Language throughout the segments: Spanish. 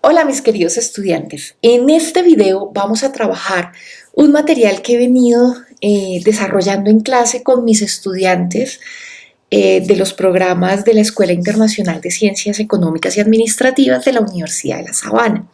Hola mis queridos estudiantes, en este video vamos a trabajar un material que he venido eh, desarrollando en clase con mis estudiantes eh, de los programas de la Escuela Internacional de Ciencias Económicas y Administrativas de la Universidad de La Sabana.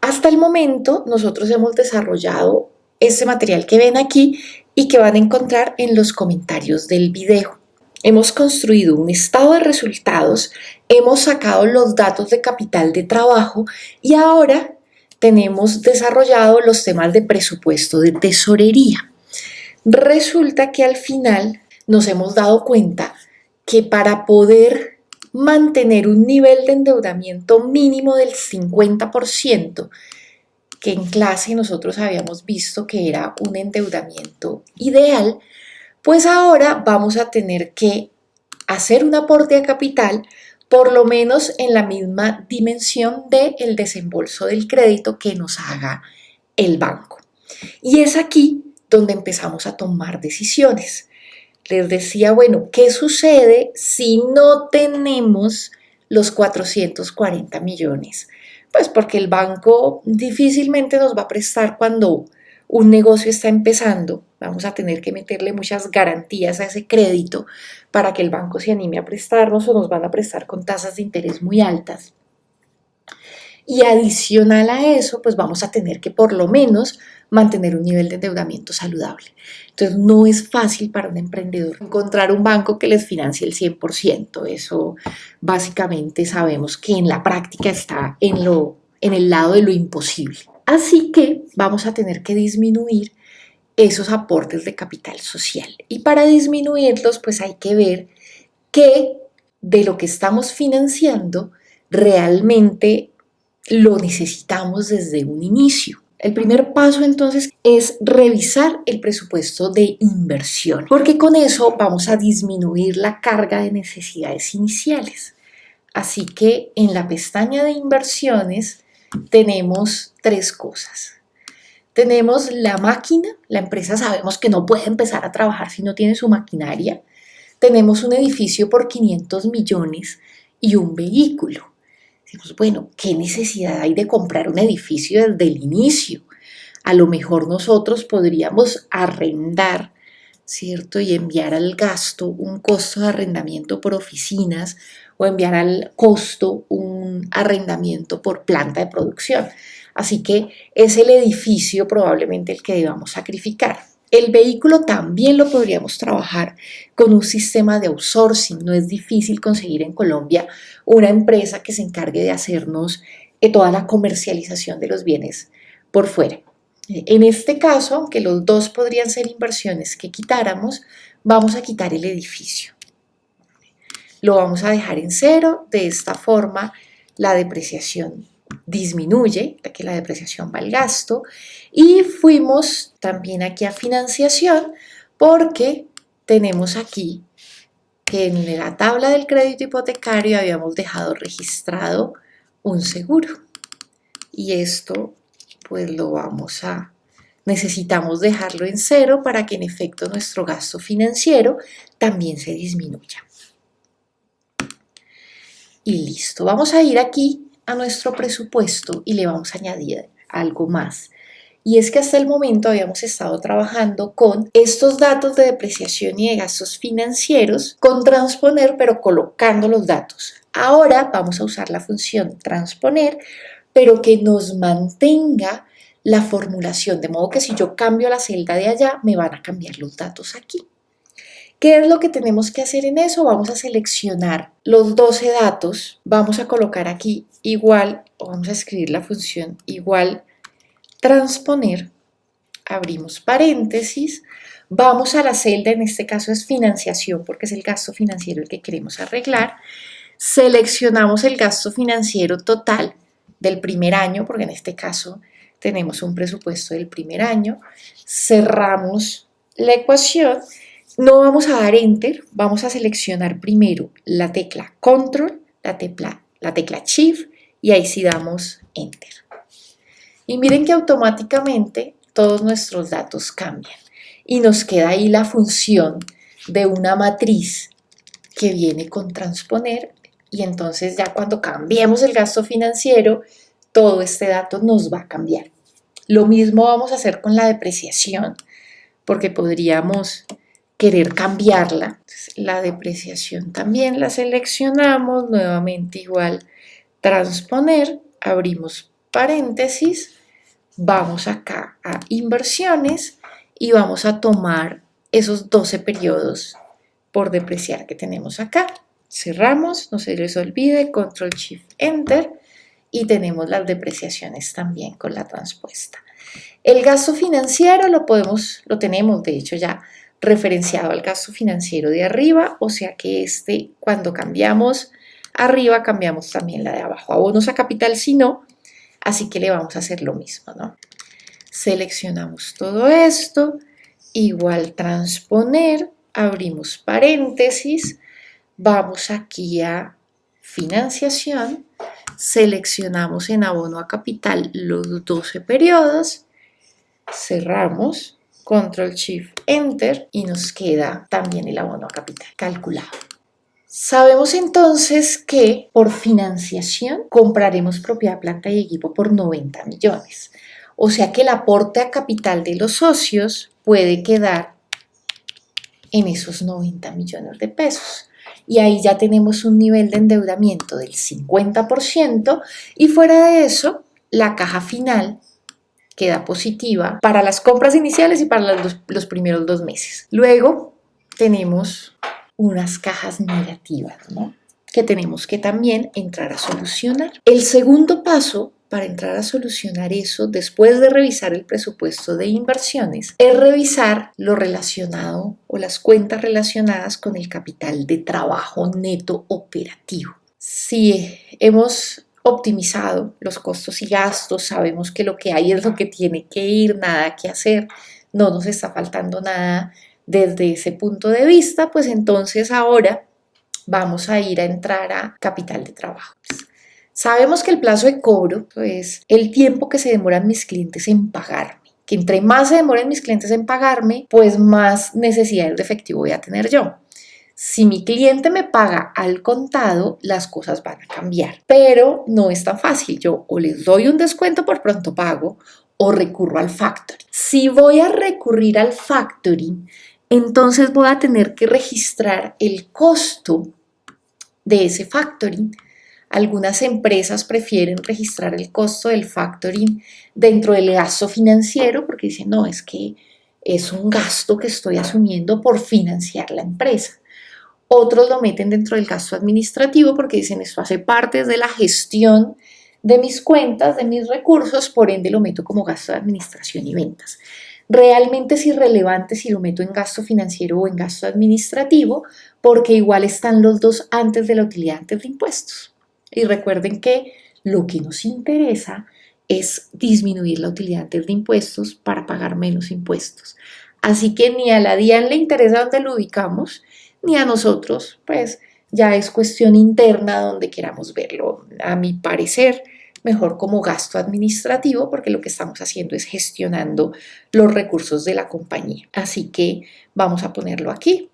Hasta el momento nosotros hemos desarrollado ese material que ven aquí y que van a encontrar en los comentarios del video. Hemos construido un estado de resultados, hemos sacado los datos de capital de trabajo y ahora tenemos desarrollado los temas de presupuesto de tesorería. Resulta que al final nos hemos dado cuenta que para poder mantener un nivel de endeudamiento mínimo del 50%, que en clase nosotros habíamos visto que era un endeudamiento ideal, pues ahora vamos a tener que hacer un aporte a capital por lo menos en la misma dimensión del el desembolso del crédito que nos haga el banco. Y es aquí donde empezamos a tomar decisiones. Les decía, bueno, ¿qué sucede si no tenemos los 440 millones? Pues porque el banco difícilmente nos va a prestar cuando un negocio está empezando, vamos a tener que meterle muchas garantías a ese crédito para que el banco se anime a prestarnos o nos van a prestar con tasas de interés muy altas. Y adicional a eso, pues vamos a tener que por lo menos mantener un nivel de endeudamiento saludable. Entonces no es fácil para un emprendedor encontrar un banco que les financie el 100%. Eso básicamente sabemos que en la práctica está en, lo, en el lado de lo imposible. Así que vamos a tener que disminuir esos aportes de capital social. Y para disminuirlos, pues hay que ver qué de lo que estamos financiando realmente lo necesitamos desde un inicio. El primer paso entonces es revisar el presupuesto de inversión, porque con eso vamos a disminuir la carga de necesidades iniciales. Así que en la pestaña de inversiones tenemos tres cosas. Tenemos la máquina, la empresa sabemos que no puede empezar a trabajar si no tiene su maquinaria. Tenemos un edificio por 500 millones y un vehículo. Decimos, bueno, ¿qué necesidad hay de comprar un edificio desde el inicio? A lo mejor nosotros podríamos arrendar, ¿cierto? Y enviar al gasto un costo de arrendamiento por oficinas o enviar al costo un arrendamiento por planta de producción. Así que es el edificio probablemente el que debamos sacrificar. El vehículo también lo podríamos trabajar con un sistema de outsourcing. No es difícil conseguir en Colombia una empresa que se encargue de hacernos eh, toda la comercialización de los bienes por fuera. En este caso, aunque los dos podrían ser inversiones que quitáramos, vamos a quitar el edificio lo vamos a dejar en cero. De esta forma la depreciación disminuye, que la depreciación va al gasto. Y fuimos también aquí a financiación porque tenemos aquí que en la tabla del crédito hipotecario habíamos dejado registrado un seguro. Y esto pues lo vamos a necesitamos dejarlo en cero para que en efecto nuestro gasto financiero también se disminuya y listo. Vamos a ir aquí a nuestro presupuesto y le vamos a añadir algo más. Y es que hasta el momento habíamos estado trabajando con estos datos de depreciación y de gastos financieros con transponer, pero colocando los datos. Ahora vamos a usar la función transponer, pero que nos mantenga la formulación, de modo que si yo cambio la celda de allá, me van a cambiar los datos aquí. ¿Qué es lo que tenemos que hacer en eso? Vamos a seleccionar los 12 datos, vamos a colocar aquí igual, o vamos a escribir la función igual transponer, abrimos paréntesis, vamos a la celda, en este caso es financiación porque es el gasto financiero el que queremos arreglar, seleccionamos el gasto financiero total del primer año, porque en este caso tenemos un presupuesto del primer año, cerramos la ecuación no vamos a dar Enter, vamos a seleccionar primero la tecla Control, la tecla, la tecla Shift y ahí sí damos Enter. Y miren que automáticamente todos nuestros datos cambian y nos queda ahí la función de una matriz que viene con transponer y entonces ya cuando cambiemos el gasto financiero todo este dato nos va a cambiar. Lo mismo vamos a hacer con la depreciación, porque podríamos querer cambiarla. la depreciación también la seleccionamos, nuevamente igual transponer, abrimos paréntesis, vamos acá a inversiones y vamos a tomar esos 12 periodos por depreciar que tenemos acá. Cerramos, no se les olvide, control shift enter y tenemos las depreciaciones también con la transpuesta. El gasto financiero lo podemos, lo tenemos de hecho ya referenciado al gasto financiero de arriba, o sea que este cuando cambiamos arriba cambiamos también la de abajo. Abonos a capital si no, así que le vamos a hacer lo mismo, ¿no? Seleccionamos todo esto, igual transponer, abrimos paréntesis, vamos aquí a financiación seleccionamos en abono a capital los 12 periodos, cerramos, control shift enter y nos queda también el abono a capital calculado. Sabemos entonces que por financiación compraremos propiedad, planta y equipo por 90 millones. O sea que el aporte a capital de los socios puede quedar en esos 90 millones de pesos y ahí ya tenemos un nivel de endeudamiento del 50% y fuera de eso, la caja final queda positiva para las compras iniciales y para los, los primeros dos meses. Luego tenemos unas cajas negativas, ¿no? que tenemos que también entrar a solucionar. El segundo paso para entrar a solucionar eso después de revisar el presupuesto de inversiones es revisar lo relacionado o las cuentas relacionadas con el capital de trabajo neto operativo. Si hemos optimizado los costos y gastos, sabemos que lo que hay es lo que tiene que ir, nada que hacer, no nos está faltando nada desde ese punto de vista, pues entonces ahora vamos a ir a entrar a capital de trabajo. Sabemos que el plazo de cobro es el tiempo que se demoran mis clientes en pagarme. Que entre más se demoren mis clientes en pagarme, pues más necesidades de efectivo voy a tener yo. Si mi cliente me paga al contado, las cosas van a cambiar. Pero no es tan fácil. Yo o les doy un descuento por pronto pago o recurro al factoring. Si voy a recurrir al factoring, entonces voy a tener que registrar el costo de ese factoring. Algunas empresas prefieren registrar el costo del factoring dentro del gasto financiero porque dicen, no, es que es un gasto que estoy asumiendo por financiar la empresa. Otros lo meten dentro del gasto administrativo porque dicen, esto hace parte de la gestión de mis cuentas, de mis recursos, por ende lo meto como gasto de administración y ventas. Realmente es irrelevante si lo meto en gasto financiero o en gasto administrativo, porque igual están los dos antes de la utilidad antes de impuestos. Y recuerden que lo que nos interesa es disminuir la utilidad antes de impuestos para pagar menos impuestos. Así que ni a la DIAN le interesa dónde lo ubicamos, ni a nosotros, pues ya es cuestión interna donde queramos verlo. A mi parecer, mejor como gasto administrativo porque lo que estamos haciendo es gestionando los recursos de la compañía. Así que vamos a ponerlo aquí.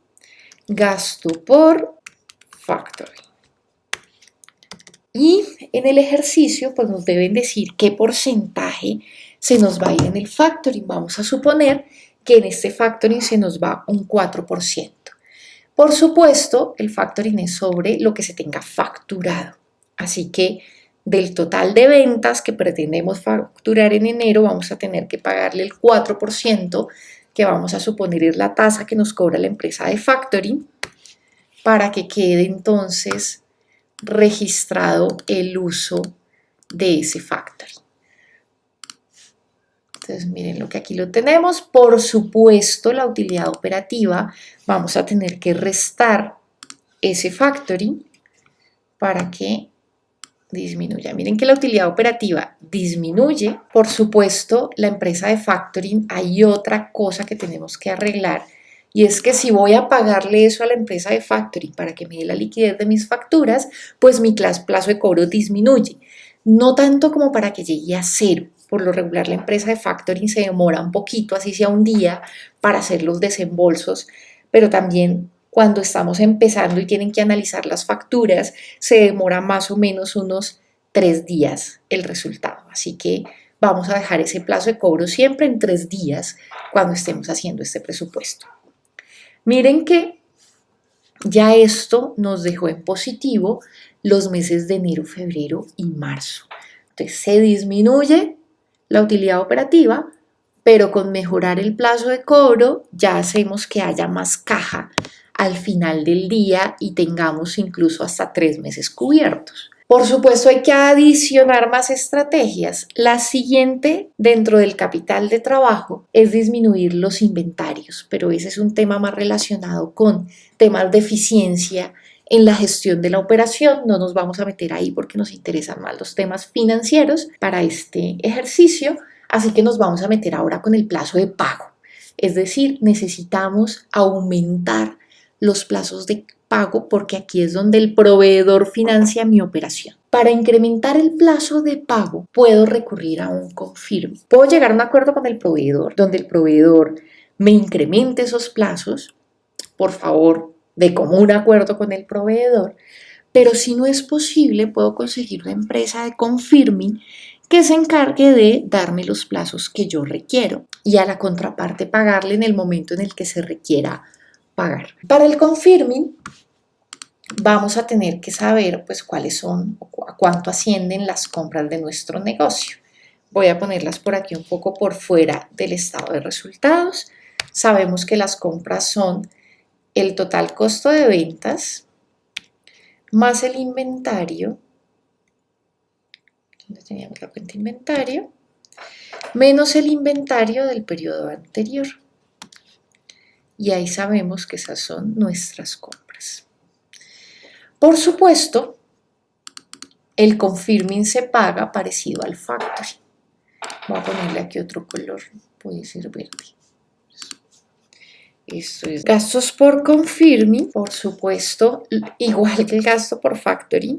Gasto por factoring. Y en el ejercicio pues nos deben decir qué porcentaje se nos va a ir en el factoring. Vamos a suponer que en este factoring se nos va un 4%. Por supuesto, el factoring es sobre lo que se tenga facturado. Así que del total de ventas que pretendemos facturar en enero, vamos a tener que pagarle el 4%, que vamos a suponer es la tasa que nos cobra la empresa de factoring, para que quede entonces registrado el uso de ese factoring. Entonces miren lo que aquí lo tenemos. Por supuesto, la utilidad operativa vamos a tener que restar ese factoring para que disminuya. Miren que la utilidad operativa disminuye. Por supuesto, la empresa de factoring hay otra cosa que tenemos que arreglar y es que si voy a pagarle eso a la empresa de factoring para que me dé la liquidez de mis facturas, pues mi plazo de cobro disminuye. No tanto como para que llegue a cero. Por lo regular, la empresa de factoring se demora un poquito, así sea un día, para hacer los desembolsos, pero también cuando estamos empezando y tienen que analizar las facturas, se demora más o menos unos tres días el resultado. Así que vamos a dejar ese plazo de cobro siempre en tres días cuando estemos haciendo este presupuesto. Miren que ya esto nos dejó en positivo los meses de enero, febrero y marzo. Entonces se disminuye la utilidad operativa, pero con mejorar el plazo de cobro ya hacemos que haya más caja al final del día y tengamos incluso hasta tres meses cubiertos. Por supuesto, hay que adicionar más estrategias. La siguiente dentro del capital de trabajo es disminuir los inventarios, pero ese es un tema más relacionado con temas de eficiencia en la gestión de la operación. No nos vamos a meter ahí porque nos interesan más los temas financieros para este ejercicio, así que nos vamos a meter ahora con el plazo de pago. Es decir, necesitamos aumentar los plazos de pago porque aquí es donde el proveedor financia mi operación. Para incrementar el plazo de pago puedo recurrir a un confirme. Puedo llegar a un acuerdo con el proveedor donde el proveedor me incremente esos plazos, por favor, de común acuerdo con el proveedor, pero si no es posible puedo conseguir una empresa de confirming que se encargue de darme los plazos que yo requiero y a la contraparte pagarle en el momento en el que se requiera pagar. Para el confirming vamos a tener que saber pues cuáles son a cuánto ascienden las compras de nuestro negocio. Voy a ponerlas por aquí un poco por fuera del estado de resultados. Sabemos que las compras son el total costo de ventas más el inventario, donde teníamos la cuenta inventario, menos el inventario del periodo anterior y ahí sabemos que esas son nuestras compras. Por supuesto, el confirming se paga parecido al factory. Voy a ponerle aquí otro color, puede ser verde. Esto es gastos por confirming, por supuesto, igual que el gasto por factory,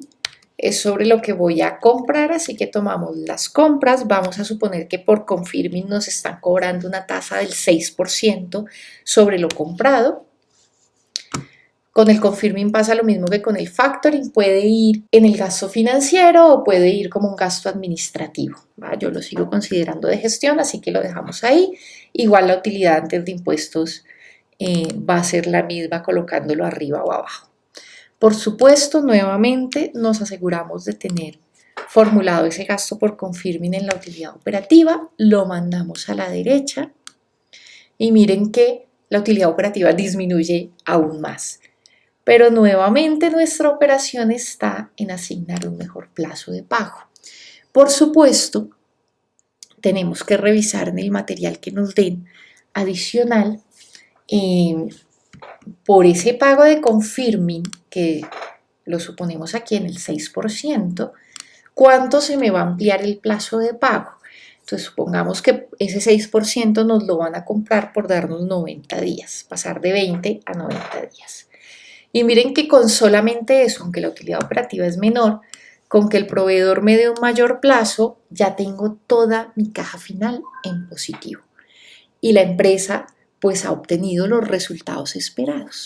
es sobre lo que voy a comprar, así que tomamos las compras, vamos a suponer que por confirming nos están cobrando una tasa del 6% sobre lo comprado. Con el confirming pasa lo mismo que con el factoring, puede ir en el gasto financiero o puede ir como un gasto administrativo. Yo lo sigo considerando de gestión, así que lo dejamos ahí. Igual la utilidad antes de impuestos eh, va a ser la misma colocándolo arriba o abajo. Por supuesto, nuevamente nos aseguramos de tener formulado ese gasto por confirming en la utilidad operativa, lo mandamos a la derecha y miren que la utilidad operativa disminuye aún más. Pero nuevamente nuestra operación está en asignar un mejor plazo de pago. Por supuesto, tenemos que revisar en el material que nos den adicional eh, por ese pago de confirming, que lo suponemos aquí en el 6%, ¿cuánto se me va a ampliar el plazo de pago? Entonces supongamos que ese 6% nos lo van a comprar por darnos 90 días, pasar de 20 a 90 días. Y miren que con solamente eso, aunque la utilidad operativa es menor, con que el proveedor me dé un mayor plazo, ya tengo toda mi caja final en positivo. Y la empresa pues ha obtenido los resultados esperados.